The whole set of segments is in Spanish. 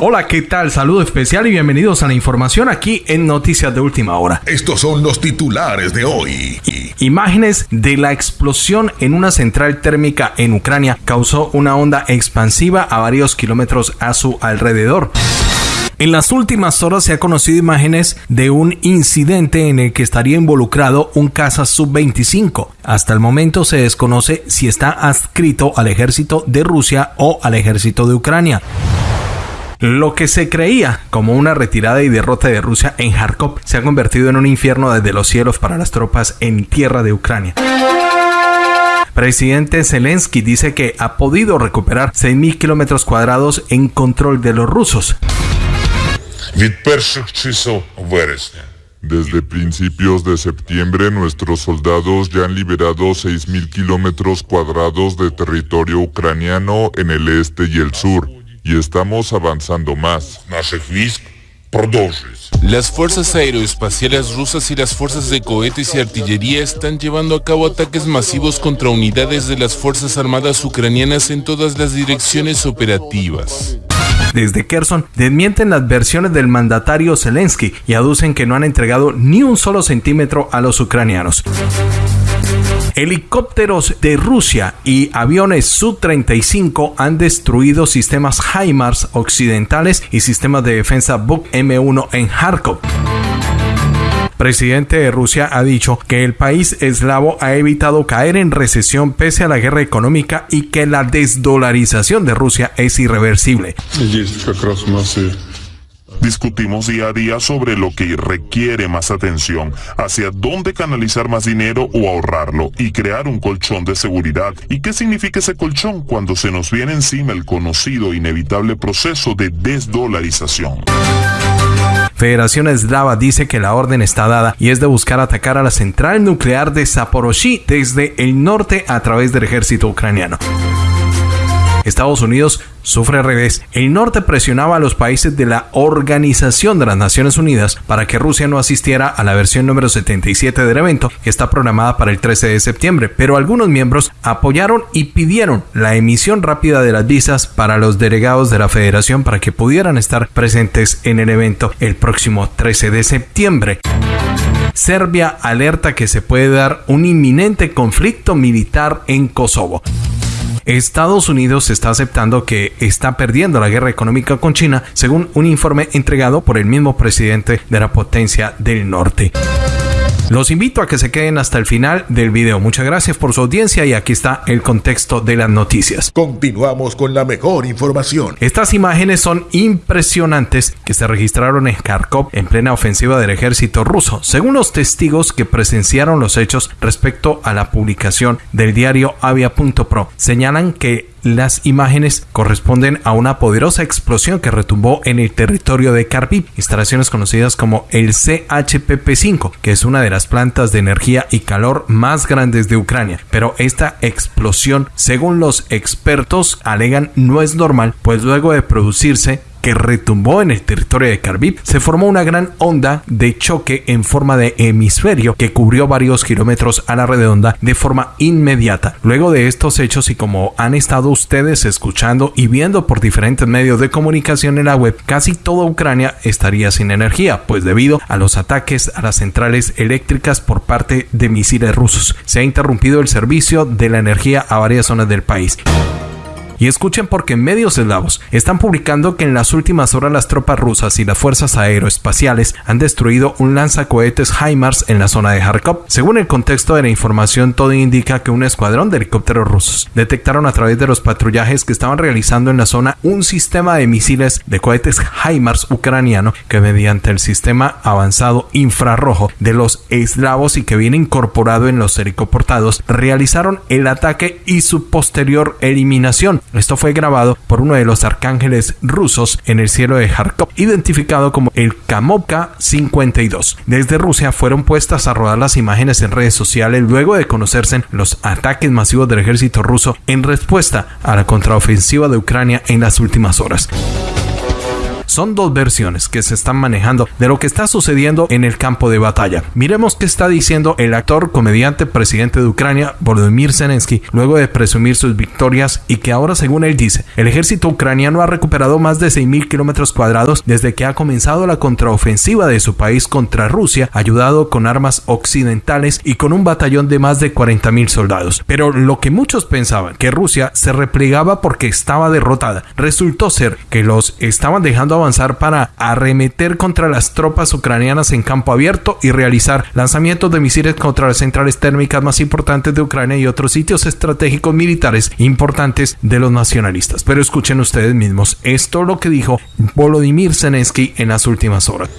Hola, ¿qué tal? Saludo especial y bienvenidos a la información aquí en Noticias de Última Hora. Estos son los titulares de hoy. Imágenes de la explosión en una central térmica en Ucrania causó una onda expansiva a varios kilómetros a su alrededor. En las últimas horas se ha conocido imágenes de un incidente en el que estaría involucrado un caza sub-25. Hasta el momento se desconoce si está adscrito al ejército de Rusia o al ejército de Ucrania. Lo que se creía como una retirada y derrota de Rusia en Kharkov se ha convertido en un infierno desde los cielos para las tropas en tierra de Ucrania. Presidente Zelensky dice que ha podido recuperar 6.000 kilómetros cuadrados en control de los rusos. Desde principios de septiembre, nuestros soldados ya han liberado 6.000 kilómetros cuadrados de territorio ucraniano en el este y el sur y estamos avanzando más. Las fuerzas aeroespaciales rusas y las fuerzas de cohetes y artillería están llevando a cabo ataques masivos contra unidades de las Fuerzas Armadas ucranianas en todas las direcciones operativas. Desde Kherson desmienten las versiones del mandatario Zelensky y aducen que no han entregado ni un solo centímetro a los ucranianos. Helicópteros de Rusia y aviones Su-35 han destruido sistemas HIMARS occidentales y sistemas de defensa Buk M1 en Kharkov presidente de Rusia ha dicho que el país eslavo ha evitado caer en recesión pese a la guerra económica y que la desdolarización de Rusia es irreversible. Discutimos día a día sobre lo que requiere más atención, hacia dónde canalizar más dinero o ahorrarlo y crear un colchón de seguridad. ¿Y qué significa ese colchón cuando se nos viene encima el conocido inevitable proceso de desdolarización? Federación Eslava dice que la orden está dada y es de buscar atacar a la central nuclear de Zaporozhye desde el norte a través del ejército ucraniano. Estados Unidos sufre revés. El norte presionaba a los países de la Organización de las Naciones Unidas para que Rusia no asistiera a la versión número 77 del evento, que está programada para el 13 de septiembre, pero algunos miembros apoyaron y pidieron la emisión rápida de las visas para los delegados de la federación para que pudieran estar presentes en el evento el próximo 13 de septiembre. Serbia alerta que se puede dar un inminente conflicto militar en Kosovo. Estados Unidos está aceptando que está perdiendo la guerra económica con China, según un informe entregado por el mismo presidente de la potencia del norte. Los invito a que se queden hasta el final del video. Muchas gracias por su audiencia y aquí está el contexto de las noticias. Continuamos con la mejor información. Estas imágenes son impresionantes que se registraron en Kharkov en plena ofensiva del ejército ruso, según los testigos que presenciaron los hechos respecto a la publicación del diario Avia.pro. Señalan que las imágenes corresponden a una poderosa explosión que retumbó en el territorio de Kharkiv, instalaciones conocidas como el CHPP-5, que es una de las plantas de energía y calor más grandes de Ucrania. Pero esta explosión, según los expertos, alegan no es normal, pues luego de producirse retumbó en el territorio de Kharkiv, se formó una gran onda de choque en forma de hemisferio que cubrió varios kilómetros a la redonda de forma inmediata. Luego de estos hechos y como han estado ustedes escuchando y viendo por diferentes medios de comunicación en la web, casi toda Ucrania estaría sin energía, pues debido a los ataques a las centrales eléctricas por parte de misiles rusos, se ha interrumpido el servicio de la energía a varias zonas del país. Y escuchen porque medios eslavos están publicando que en las últimas horas las tropas rusas y las fuerzas aeroespaciales han destruido un lanzacohetes HIMARS en la zona de Kharkov. Según el contexto de la información, todo indica que un escuadrón de helicópteros rusos detectaron a través de los patrullajes que estaban realizando en la zona un sistema de misiles de cohetes HIMARS ucraniano que mediante el sistema avanzado infrarrojo de los eslavos y que viene incorporado en los helicoportados realizaron el ataque y su posterior eliminación esto fue grabado por uno de los arcángeles rusos en el cielo de Kharkov, identificado como el Kamovka 52. Desde Rusia fueron puestas a rodar las imágenes en redes sociales luego de conocerse los ataques masivos del ejército ruso en respuesta a la contraofensiva de Ucrania en las últimas horas. Son dos versiones que se están manejando de lo que está sucediendo en el campo de batalla. Miremos qué está diciendo el actor, comediante, presidente de Ucrania, Volodymyr Zelensky, luego de presumir sus victorias y que ahora, según él dice, el ejército ucraniano ha recuperado más de 6.000 kilómetros cuadrados desde que ha comenzado la contraofensiva de su país contra Rusia, ayudado con armas occidentales y con un batallón de más de 40.000 soldados. Pero lo que muchos pensaban, que Rusia se replegaba porque estaba derrotada, resultó ser que los estaban dejando avanzar para arremeter contra las tropas ucranianas en campo abierto y realizar lanzamientos de misiles contra las centrales térmicas más importantes de Ucrania y otros sitios estratégicos militares importantes de los nacionalistas. Pero escuchen ustedes mismos, esto lo que dijo Volodymyr Zelensky en las últimas horas.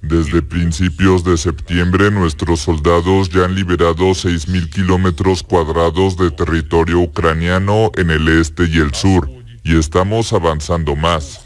Desde principios de septiembre nuestros soldados ya han liberado 6.000 kilómetros cuadrados de territorio ucraniano en el este y el sur, y estamos avanzando más.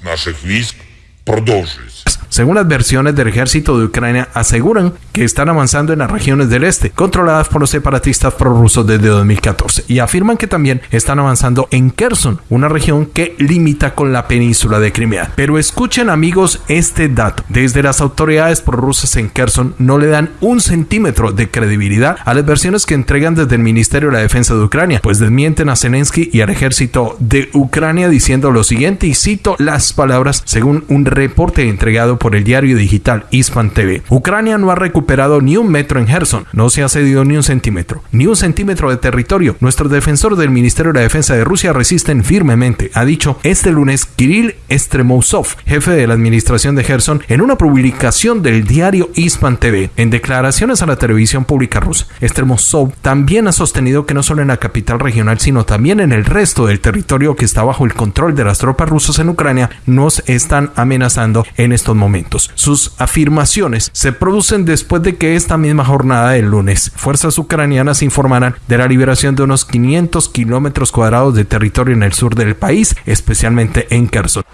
Según las versiones del ejército de Ucrania, aseguran que están avanzando en las regiones del este, controladas por los separatistas prorrusos desde 2014, y afirman que también están avanzando en Kherson, una región que limita con la península de Crimea. Pero escuchen amigos este dato, desde las autoridades prorrusas en Kherson no le dan un centímetro de credibilidad a las versiones que entregan desde el Ministerio de la Defensa de Ucrania, pues desmienten a Zelensky y al ejército de Ucrania diciendo lo siguiente, y cito las palabras según un reporte entregado por el diario digital Ispan TV. Ucrania no ha recuperado ni un metro en Gerson, no se ha cedido ni un centímetro, ni un centímetro de territorio. Nuestro defensor del Ministerio de la Defensa de Rusia resisten firmemente, ha dicho este lunes Kirill Estremousov, jefe de la administración de Gerson, en una publicación del diario Ispan TV. En declaraciones a la televisión pública rusa, Estremousov también ha sostenido que no solo en la capital regional, sino también en el resto del territorio que está bajo el control de las tropas rusas en Ucrania, nos están amenazando en estos momentos. Sus afirmaciones se producen después de que esta misma jornada del lunes, fuerzas ucranianas informaran de la liberación de unos 500 kilómetros cuadrados de territorio en el sur del país, especialmente en Kherson.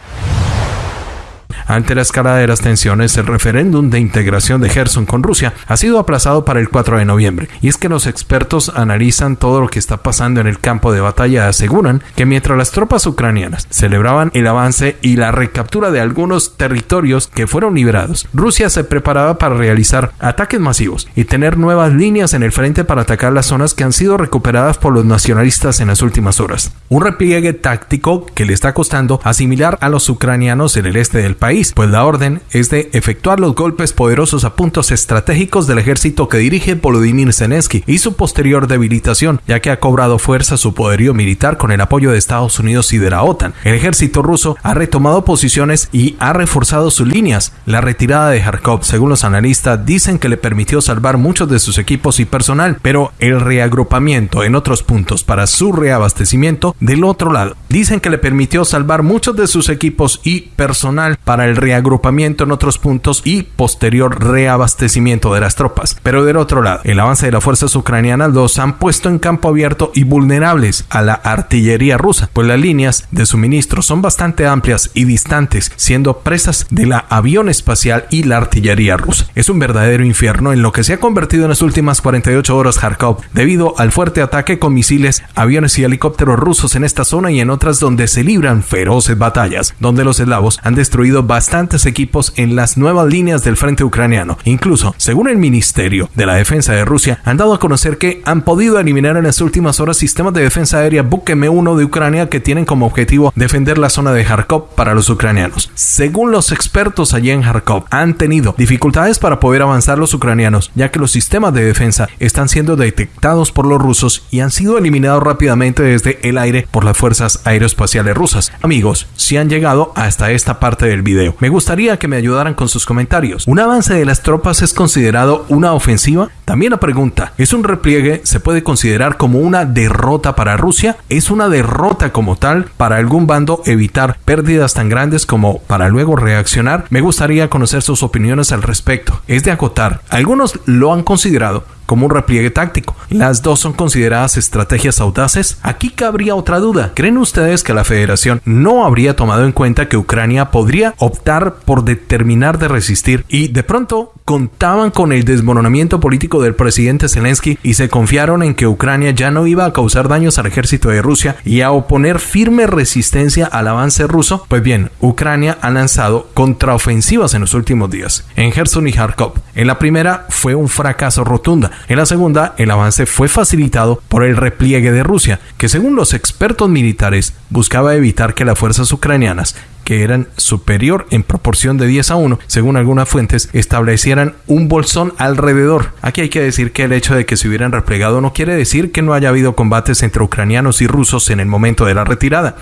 Ante la escalada de las tensiones, el referéndum de integración de Gerson con Rusia ha sido aplazado para el 4 de noviembre. Y es que los expertos analizan todo lo que está pasando en el campo de batalla aseguran que mientras las tropas ucranianas celebraban el avance y la recaptura de algunos territorios que fueron liberados, Rusia se preparaba para realizar ataques masivos y tener nuevas líneas en el frente para atacar las zonas que han sido recuperadas por los nacionalistas en las últimas horas. Un repliegue táctico que le está costando asimilar a los ucranianos en el este del país pues la orden es de efectuar los golpes poderosos a puntos estratégicos del ejército que dirige Volodymyr Zelensky y su posterior debilitación, ya que ha cobrado fuerza su poderío militar con el apoyo de Estados Unidos y de la OTAN. El ejército ruso ha retomado posiciones y ha reforzado sus líneas. La retirada de Kharkov, según los analistas, dicen que le permitió salvar muchos de sus equipos y personal, pero el reagrupamiento en otros puntos para su reabastecimiento del otro lado, dicen que le permitió salvar muchos de sus equipos y personal para el reagrupamiento en otros puntos y posterior reabastecimiento de las tropas. Pero del otro lado, el avance de las fuerzas ucranianas los han puesto en campo abierto y vulnerables a la artillería rusa, pues las líneas de suministro son bastante amplias y distantes, siendo presas de la avión espacial y la artillería rusa. Es un verdadero infierno en lo que se ha convertido en las últimas 48 horas Kharkov, debido al fuerte ataque con misiles, aviones y helicópteros rusos en esta zona y en otras donde se libran feroces batallas, donde los eslavos han destruido bastantes equipos en las nuevas líneas del frente ucraniano. Incluso, según el Ministerio de la Defensa de Rusia, han dado a conocer que han podido eliminar en las últimas horas sistemas de defensa aérea Buk M1 de Ucrania que tienen como objetivo defender la zona de Kharkov para los ucranianos. Según los expertos allí en Kharkov, han tenido dificultades para poder avanzar los ucranianos, ya que los sistemas de defensa están siendo detectados por los rusos y han sido eliminados rápidamente desde el aire por las fuerzas aeroespaciales rusas. Amigos, si han llegado hasta esta parte del video, me gustaría que me ayudaran con sus comentarios. ¿Un avance de las tropas es considerado una ofensiva? También la pregunta, ¿es un repliegue? ¿Se puede considerar como una derrota para Rusia? ¿Es una derrota como tal para algún bando evitar pérdidas tan grandes como para luego reaccionar? Me gustaría conocer sus opiniones al respecto. Es de acotar. Algunos lo han considerado como un repliegue táctico. Las dos son consideradas estrategias audaces. Aquí cabría otra duda. ¿Creen ustedes que la federación no habría tomado en cuenta que Ucrania podría optar por determinar de resistir y de pronto contaban con el desmoronamiento político del presidente Zelensky y se confiaron en que Ucrania ya no iba a causar daños al ejército de Rusia y a oponer firme resistencia al avance ruso? Pues bien, Ucrania ha lanzado contraofensivas en los últimos días, en Gerson y Kharkov. En la primera fue un fracaso rotunda, en la segunda el avance fue facilitado por el repliegue de Rusia, que según los expertos militares buscaba evitar que las fuerzas ucranianas que eran superior en proporción de 10 a 1, según algunas fuentes, establecieran un bolsón alrededor. Aquí hay que decir que el hecho de que se hubieran replegado no quiere decir que no haya habido combates entre ucranianos y rusos en el momento de la retirada.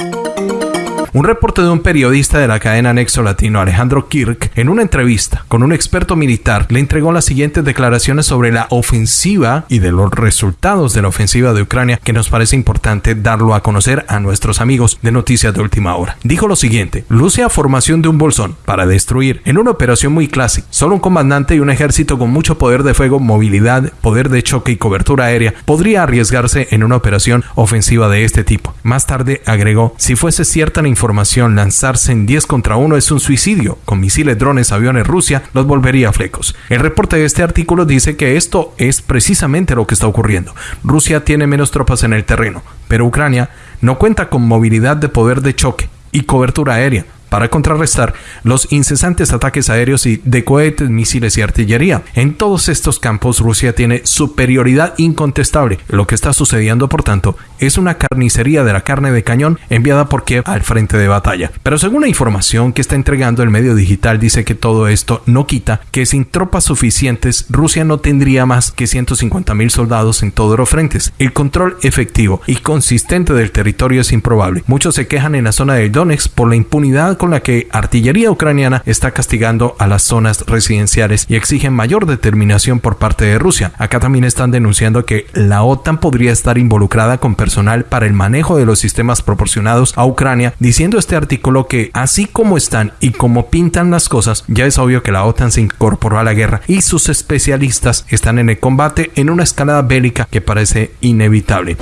Un reporte de un periodista de la cadena Nexo Latino, Alejandro Kirk, en una entrevista con un experto militar, le entregó las siguientes declaraciones sobre la ofensiva y de los resultados de la ofensiva de Ucrania que nos parece importante darlo a conocer a nuestros amigos de Noticias de Última Hora. Dijo lo siguiente, luce a formación de un bolsón para destruir en una operación muy clásica. Solo un comandante y un ejército con mucho poder de fuego, movilidad, poder de choque y cobertura aérea podría arriesgarse en una operación ofensiva de este tipo. Más tarde agregó, si fuese cierta la información lanzarse en 10 contra 1 es un suicidio. Con misiles, drones, aviones, Rusia los volvería flecos. El reporte de este artículo dice que esto es precisamente lo que está ocurriendo. Rusia tiene menos tropas en el terreno, pero Ucrania no cuenta con movilidad de poder de choque y cobertura aérea para contrarrestar los incesantes ataques aéreos y de cohetes, misiles y artillería. En todos estos campos Rusia tiene superioridad incontestable. Lo que está sucediendo, por tanto, es una carnicería de la carne de cañón enviada por Kiev al frente de batalla. Pero según la información que está entregando el medio digital dice que todo esto no quita que sin tropas suficientes Rusia no tendría más que 150 mil soldados en todos los frentes. El control efectivo y consistente del territorio es improbable. Muchos se quejan en la zona del Donetsk por la impunidad con la que artillería ucraniana está castigando a las zonas residenciales y exigen mayor determinación por parte de Rusia. Acá también están denunciando que la OTAN podría estar involucrada con personal para el manejo de los sistemas proporcionados a Ucrania, diciendo este artículo que así como están y como pintan las cosas, ya es obvio que la OTAN se incorporó a la guerra y sus especialistas están en el combate en una escalada bélica que parece inevitable.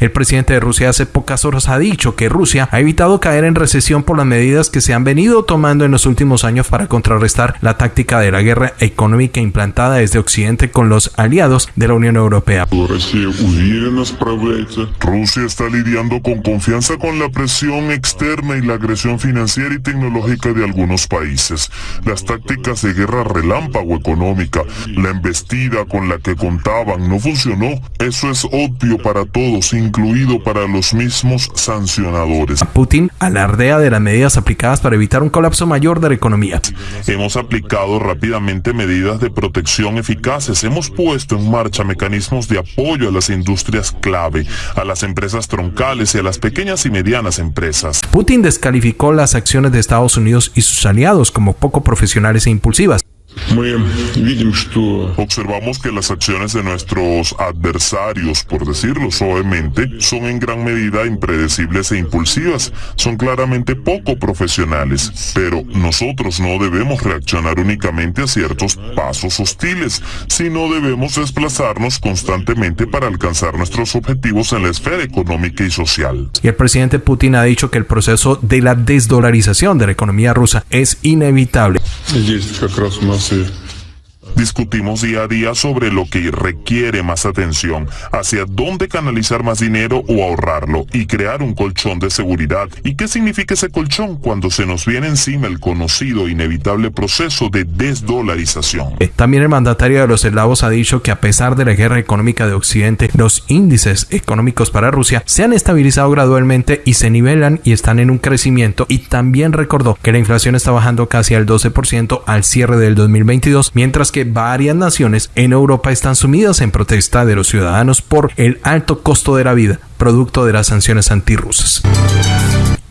El presidente de Rusia hace pocas horas ha dicho que Rusia ha evitado caer en recesión por las medidas que se han venido tomando en los últimos años para contrarrestar la táctica de la guerra económica implantada desde Occidente con los aliados de la Unión Europea. Rusia está lidiando con confianza con la presión externa y la agresión financiera y tecnológica de algunos países. Las tácticas de guerra relámpago económica, la embestida con la que contaban no funcionó. Eso es obvio para todos, incluido para los mismos sancionadores. Putin alardea de las medidas aplicadas para evitar un colapso mayor de la economía. Hemos aplicado rápidamente medidas de protección eficaces. Hemos puesto en marcha mecanismos de apoyo a las industrias clave, a las empresas troncales y a las pequeñas y medianas empresas. Putin descalificó las acciones de Estados Unidos y sus aliados como poco profesionales e impulsivas. Observamos que las acciones de nuestros adversarios, por decirlo suavemente, son en gran medida impredecibles e impulsivas. Son claramente poco profesionales. Pero nosotros no debemos reaccionar únicamente a ciertos pasos hostiles, sino debemos desplazarnos constantemente para alcanzar nuestros objetivos en la esfera económica y social. Y el presidente Putin ha dicho que el proceso de la desdolarización de la economía rusa es inevitable. Discutimos día a día sobre lo que requiere más atención, hacia dónde canalizar más dinero o ahorrarlo y crear un colchón de seguridad. ¿Y qué significa ese colchón cuando se nos viene encima el conocido inevitable proceso de desdolarización? También el mandatario de los eslavos ha dicho que a pesar de la guerra económica de Occidente, los índices económicos para Rusia se han estabilizado gradualmente y se nivelan y están en un crecimiento y también recordó que la inflación está bajando casi al 12% al cierre del 2022, mientras que varias naciones en Europa están sumidas en protesta de los ciudadanos por el alto costo de la vida, producto de las sanciones antirrusas.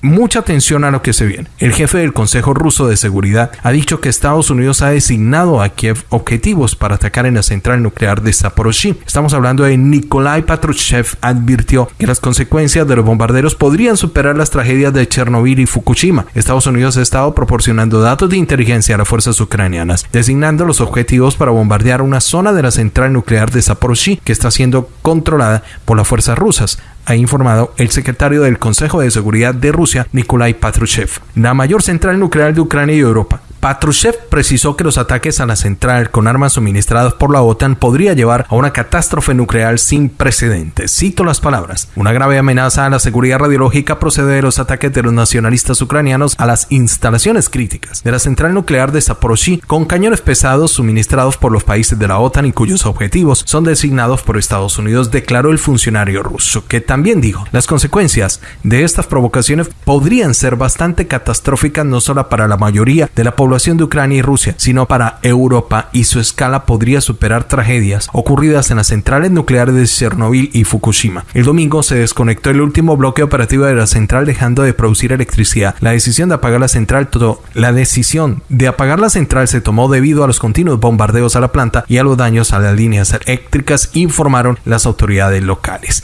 Mucha atención a lo que se viene. El jefe del Consejo Ruso de Seguridad ha dicho que Estados Unidos ha designado a Kiev objetivos para atacar en la central nuclear de Zaporozhye. Estamos hablando de Nikolai Patrushev advirtió que las consecuencias de los bombarderos podrían superar las tragedias de Chernobyl y Fukushima. Estados Unidos ha estado proporcionando datos de inteligencia a las fuerzas ucranianas, designando los objetivos para bombardear una zona de la central nuclear de Zaporozhye que está siendo controlada por las fuerzas rusas ha informado el secretario del Consejo de Seguridad de Rusia, Nikolai Patrushev. La mayor central nuclear de Ucrania y Europa Patrushev precisó que los ataques a la central con armas suministradas por la OTAN podría llevar a una catástrofe nuclear sin precedentes. Cito las palabras. Una grave amenaza a la seguridad radiológica procede de los ataques de los nacionalistas ucranianos a las instalaciones críticas de la central nuclear de Zaporozhye con cañones pesados suministrados por los países de la OTAN y cuyos objetivos son designados por Estados Unidos, declaró el funcionario ruso, que también dijo, las consecuencias de estas provocaciones podrían ser bastante catastróficas no solo para la mayoría de la población de Ucrania y Rusia, sino para Europa y su escala podría superar tragedias ocurridas en las centrales nucleares de Chernobyl y Fukushima. El domingo se desconectó el último bloque operativo de la central dejando de producir electricidad. La decisión de apagar la central la decisión de apagar la central se tomó debido a los continuos bombardeos a la planta y a los daños a las líneas eléctricas, informaron las autoridades locales.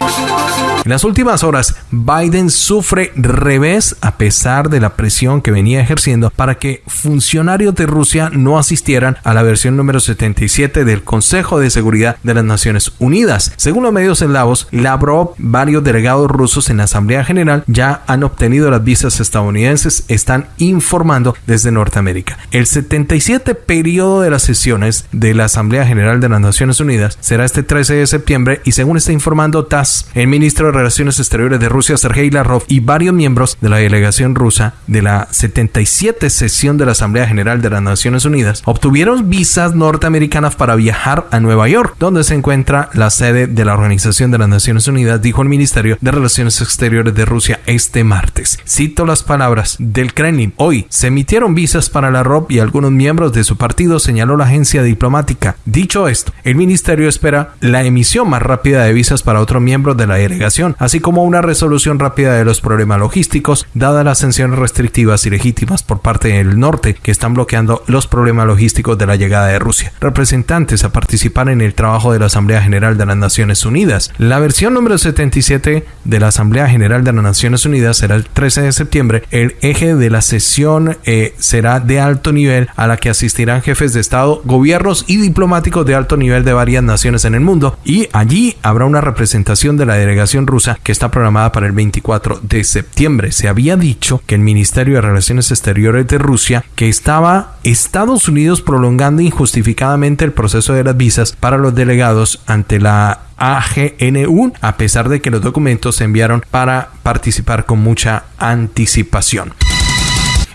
En las últimas horas, Biden sufre revés a pesar de la presión que venía ejerciendo para que funcione de Rusia no asistieran a la versión número 77 del Consejo de Seguridad de las Naciones Unidas. Según los medios eslavos, Lavrov, varios delegados rusos en la Asamblea General ya han obtenido las visas estadounidenses, están informando desde Norteamérica. El 77 periodo de las sesiones de la Asamblea General de las Naciones Unidas será este 13 de septiembre y según está informando TASS, el ministro de Relaciones Exteriores de Rusia, Sergei Lavrov, y varios miembros de la delegación rusa de la 77 sesión de la Asamblea General de las Naciones Unidas, obtuvieron visas norteamericanas para viajar a Nueva York, donde se encuentra la sede de la Organización de las Naciones Unidas, dijo el Ministerio de Relaciones Exteriores de Rusia este martes. Cito las palabras del Kremlin. Hoy se emitieron visas para la ROP y algunos miembros de su partido, señaló la agencia diplomática. Dicho esto, el ministerio espera la emisión más rápida de visas para otros miembros de la delegación, así como una resolución rápida de los problemas logísticos, dadas las sanciones restrictivas y legítimas por parte del norte que están bloqueando los problemas logísticos de la llegada de Rusia. Representantes a participar en el trabajo de la Asamblea General de las Naciones Unidas. La versión número 77 de la Asamblea General de las Naciones Unidas será el 13 de septiembre. El eje de la sesión eh, será de alto nivel a la que asistirán jefes de Estado, gobiernos y diplomáticos de alto nivel de varias naciones en el mundo. Y allí habrá una representación de la delegación rusa que está programada para el 24 de septiembre. Se había dicho que el Ministerio de Relaciones Exteriores de Rusia, que estaba Estados Unidos prolongando injustificadamente el proceso de las visas para los delegados ante la AGNU, a pesar de que los documentos se enviaron para participar con mucha anticipación.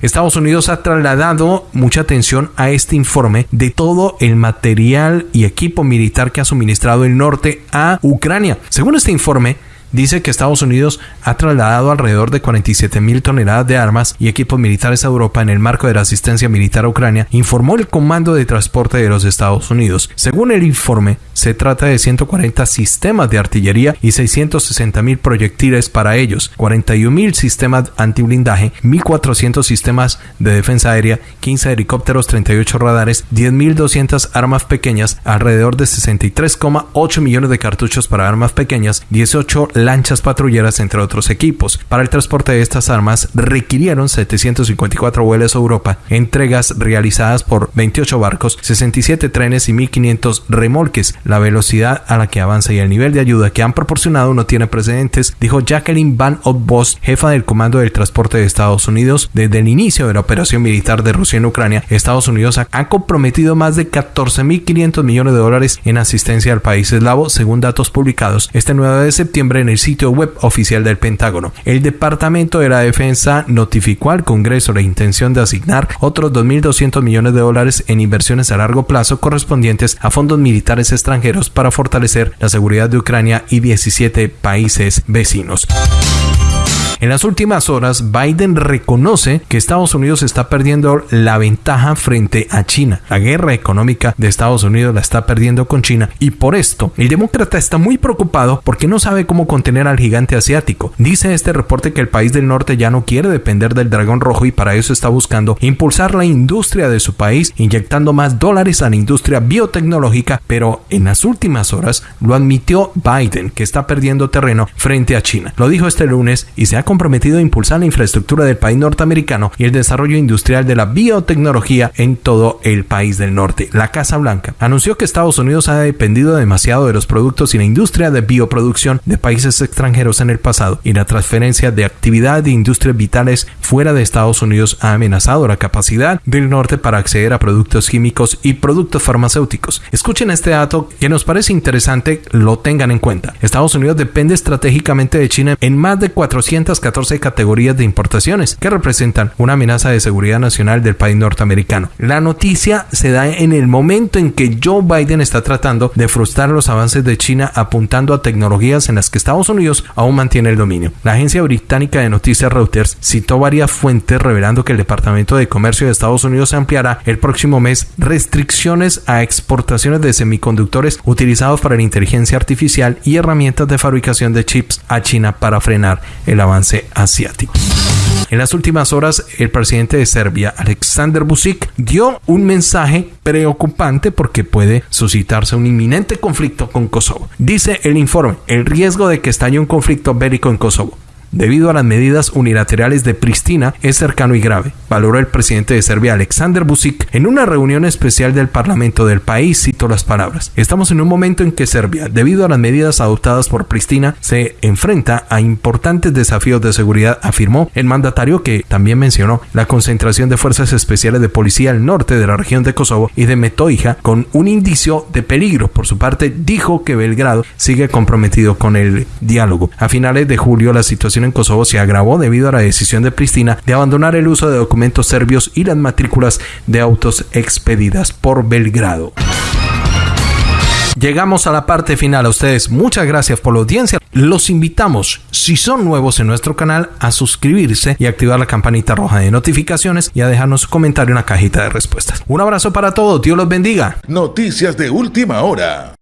Estados Unidos ha trasladado mucha atención a este informe de todo el material y equipo militar que ha suministrado el norte a Ucrania. Según este informe, dice que Estados Unidos ha trasladado alrededor de 47 mil toneladas de armas y equipos militares a Europa en el marco de la asistencia militar a Ucrania, informó el Comando de Transporte de los Estados Unidos. Según el informe, se trata de 140 sistemas de artillería y 660 mil proyectiles para ellos, 41 mil sistemas antiblindaje, 1.400 sistemas de defensa aérea, 15 helicópteros, 38 radares, 10.200 armas pequeñas, alrededor de 63,8 millones de cartuchos para armas pequeñas, 18 lanchas patrulleras, entre otros equipos. Para el transporte de estas armas requirieron 754 vuelos a Europa, entregas realizadas por 28 barcos, 67 trenes y 1500 remolques. La velocidad a la que avanza y el nivel de ayuda que han proporcionado no tiene precedentes, dijo Jacqueline Van Ottbos, jefa del Comando del Transporte de Estados Unidos. Desde el inicio de la operación militar de Rusia en Ucrania, Estados Unidos ha comprometido más de 14.500 millones de dólares en asistencia al país eslavo, según datos publicados este 9 de septiembre en el sitio web oficial del Pentágono. El Departamento de la Defensa notificó al Congreso la intención de asignar otros 2.200 millones de dólares en inversiones a largo plazo correspondientes a fondos militares extranjeros para fortalecer la seguridad de Ucrania y 17 países vecinos. En las últimas horas, Biden reconoce que Estados Unidos está perdiendo la ventaja frente a China. La guerra económica de Estados Unidos la está perdiendo con China y por esto el demócrata está muy preocupado porque no sabe cómo contener al gigante asiático. Dice este reporte que el país del norte ya no quiere depender del dragón rojo y para eso está buscando impulsar la industria de su país, inyectando más dólares a la industria biotecnológica, pero en las últimas horas lo admitió Biden, que está perdiendo terreno frente a China. Lo dijo este lunes y se ha comprometido a impulsar la infraestructura del país norteamericano y el desarrollo industrial de la biotecnología en todo el país del norte. La Casa Blanca anunció que Estados Unidos ha dependido demasiado de los productos y la industria de bioproducción de países extranjeros en el pasado y la transferencia de actividad de industrias vitales fuera de Estados Unidos ha amenazado la capacidad del norte para acceder a productos químicos y productos farmacéuticos. Escuchen este dato que nos parece interesante, lo tengan en cuenta. Estados Unidos depende estratégicamente de China en más de 414 categorías de importaciones que representan una amenaza de seguridad nacional del país norteamericano. La noticia se da en el momento en que Joe Biden está tratando de frustrar los avances de China apuntando a tecnologías en las que Estados Unidos aún mantiene el dominio. La agencia británica de noticias Reuters citó varias fuentes revelando que el Departamento de Comercio de Estados Unidos ampliará el próximo mes restricciones a exportaciones de semiconductores utilizados para la inteligencia artificial y herramientas de fabricación de chips a China para frenar el avance asiático. En las últimas horas, el presidente de Serbia, Alexander Vucic, dio un mensaje preocupante porque puede suscitarse un inminente conflicto con Kosovo. Dice el informe, el riesgo de que estalle un conflicto bélico en Kosovo debido a las medidas unilaterales de Pristina es cercano y grave, valoró el presidente de Serbia Alexander Vucic en una reunión especial del Parlamento del país, citó las palabras. Estamos en un momento en que Serbia, debido a las medidas adoptadas por Pristina, se enfrenta a importantes desafíos de seguridad, afirmó el mandatario que también mencionó la concentración de fuerzas especiales de policía al norte de la región de Kosovo y de Metoija con un indicio de peligro. Por su parte, dijo que Belgrado sigue comprometido con el diálogo. A finales de julio, la en Kosovo se agravó debido a la decisión de Pristina de abandonar el uso de documentos serbios y las matrículas de autos expedidas por Belgrado. Llegamos a la parte final. A ustedes muchas gracias por la audiencia. Los invitamos, si son nuevos en nuestro canal, a suscribirse y activar la campanita roja de notificaciones y a dejarnos su comentario en la cajita de respuestas. Un abrazo para todos. Dios los bendiga. Noticias de última hora.